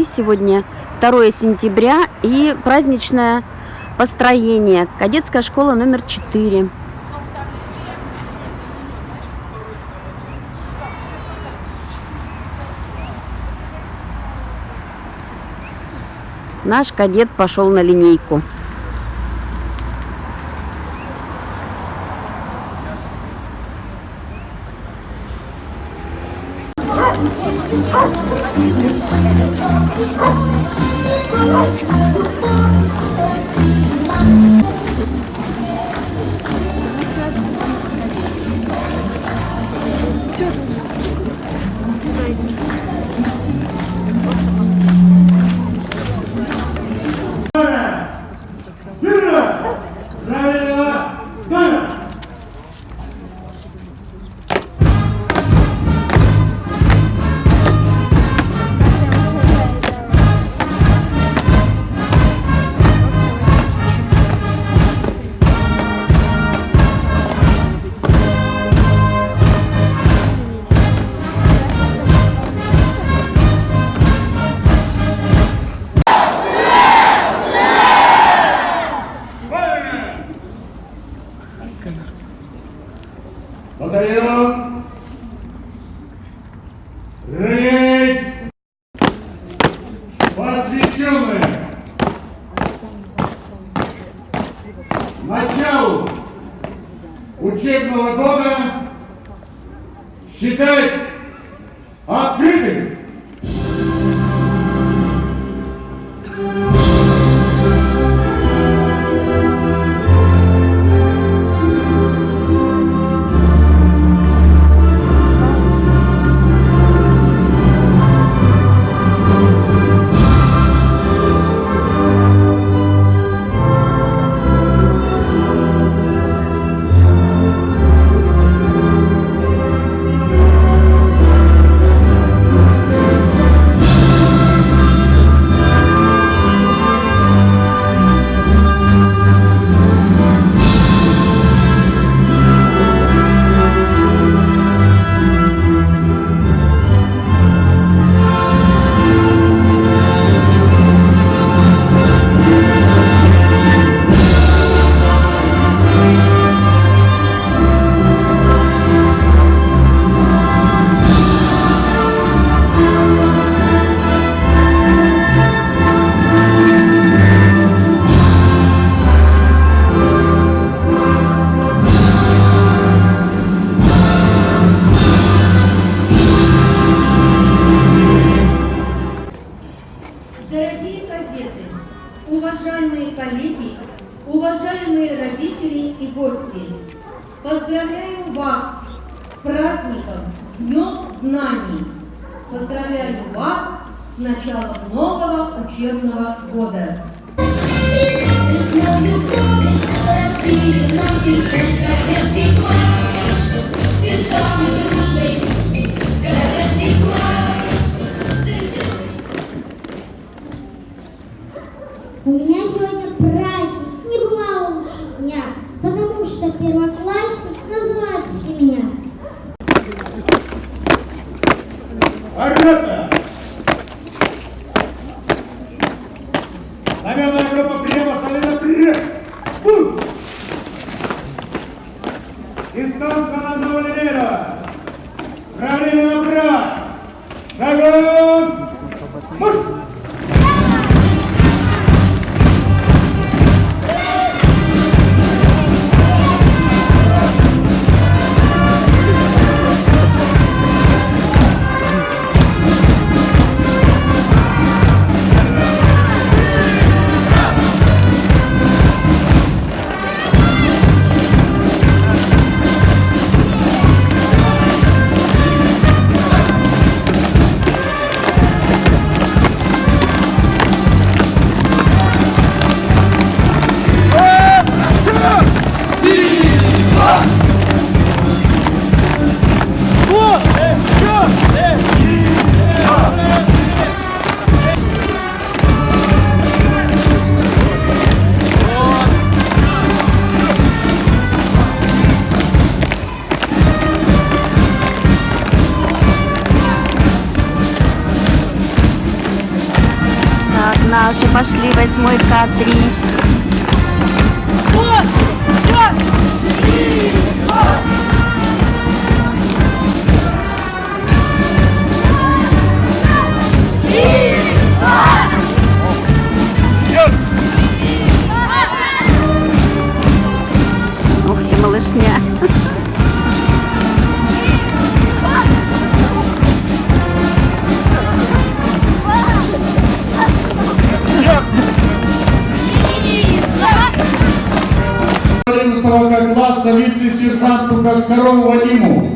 Москвы. Сегодня 2 сентября и праздничное построение. Кадетская школа номер 4. Наш кадет пошел на линейку. Рейс! Посвященные! Началу учебного года считать поздравляю вас с праздником Днем Знаний. Поздравляю вас с началом нового учебного года. Дистанция на одного линейного! Правильно направо! Шагом! Наши пошли, восьмой К3. Ух ты, малышня. Класса вице-сержанту Кашкарову Вадиму,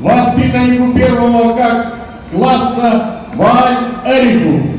воспитаннику первого как класса Валь Эрику.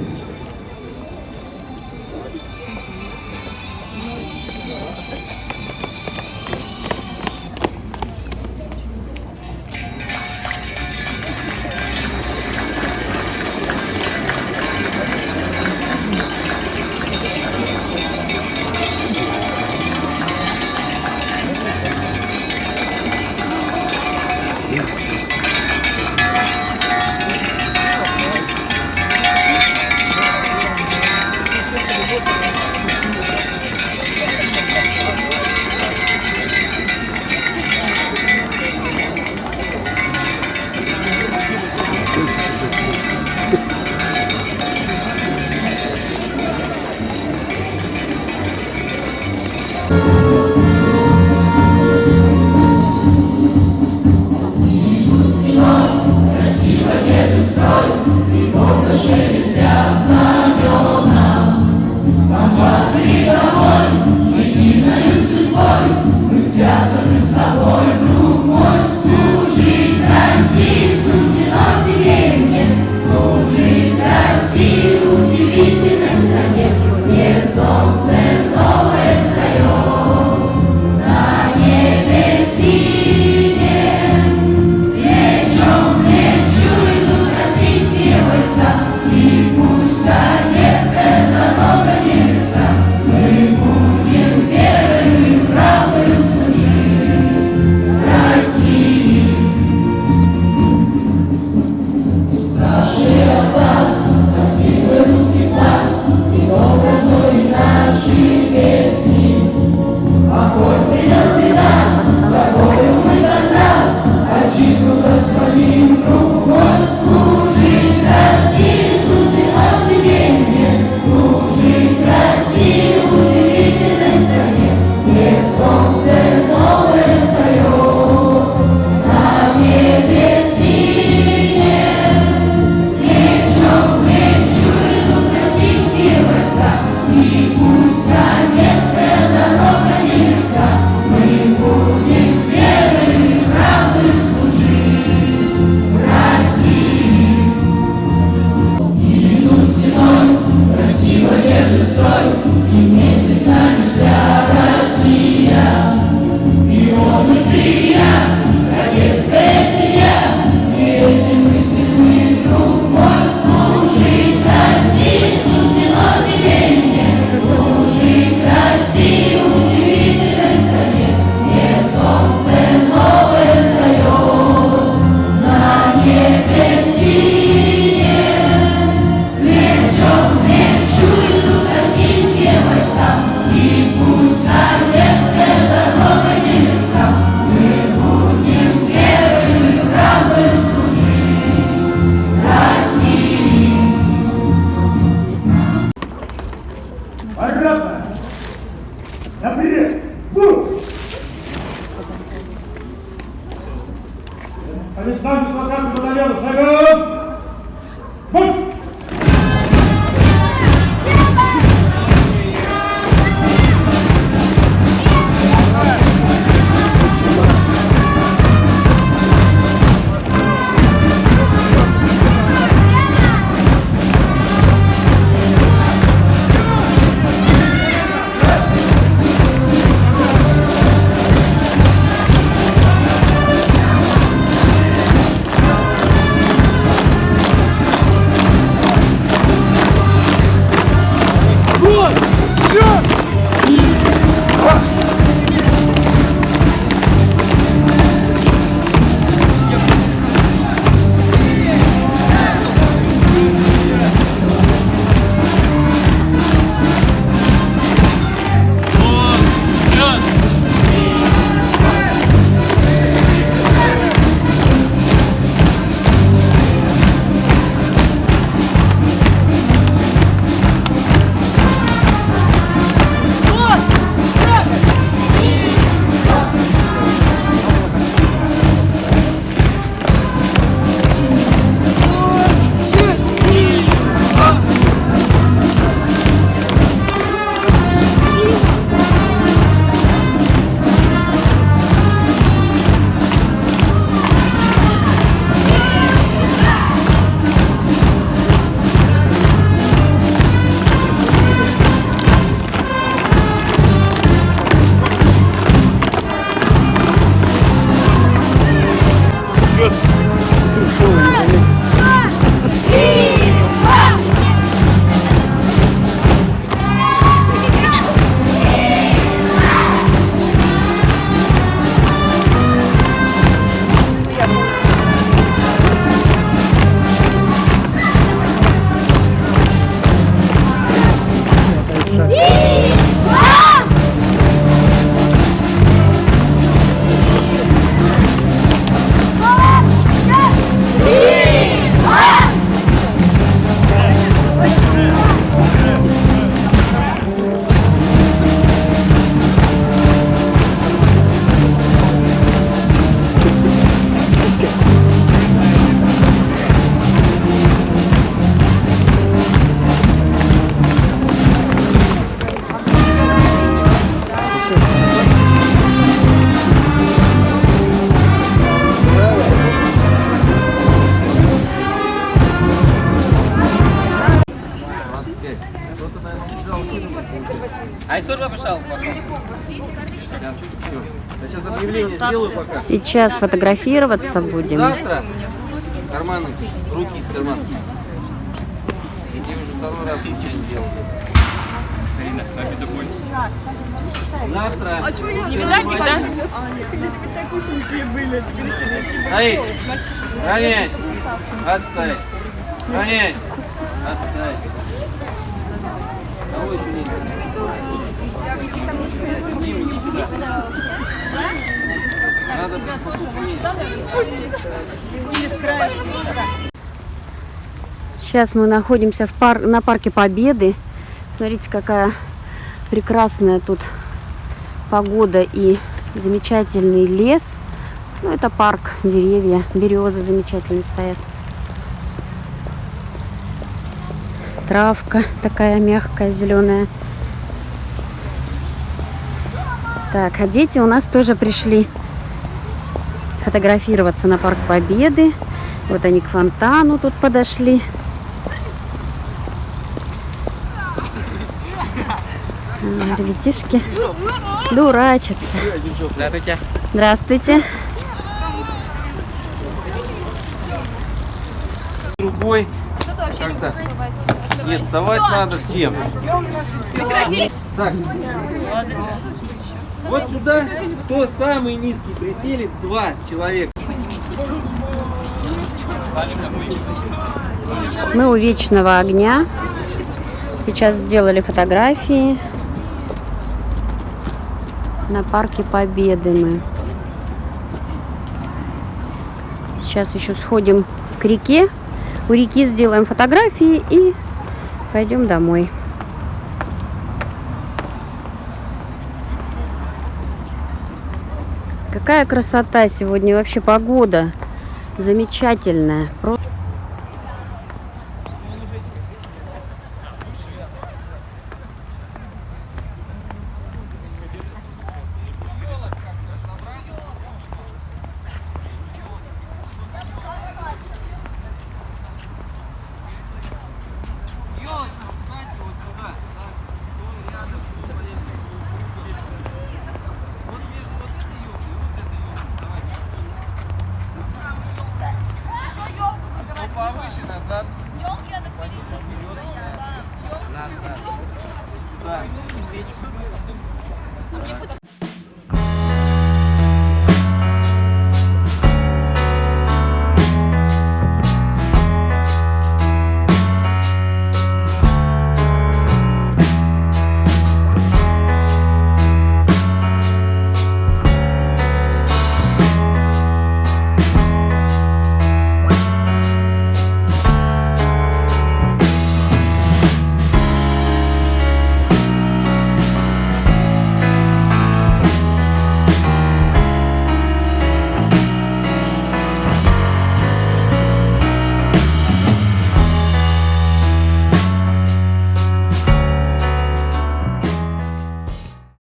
Сейчас фотографироваться будем. Завтра карманы, руки из карманов. Я уже второй раз ничего не делал. Карина, обиду больше. Завтра. А что я Не видать, да? Стоит. Ронять. Отставить. Ронять. Отставить. Кого еще нет? Дим, иди сюда. Сейчас мы находимся в пар... на парке Победы. Смотрите, какая прекрасная тут погода и замечательный лес. Ну, это парк, деревья, березы замечательные стоят. Травка такая мягкая, зеленая. Так, а дети у нас тоже пришли фотографироваться на Парк Победы. Вот они к фонтану тут подошли. Ребятишки дурачатся. Здравствуйте. Здравствуйте. другой. Когда? Нет, вставать надо всем. Так, вот сюда, кто самый низкий присели, два человека. Мы у вечного огня. Сейчас сделали фотографии. На парке Победы мы. Сейчас еще сходим к реке. У реки сделаем фотографии и пойдем домой. Какая красота сегодня, вообще погода замечательная.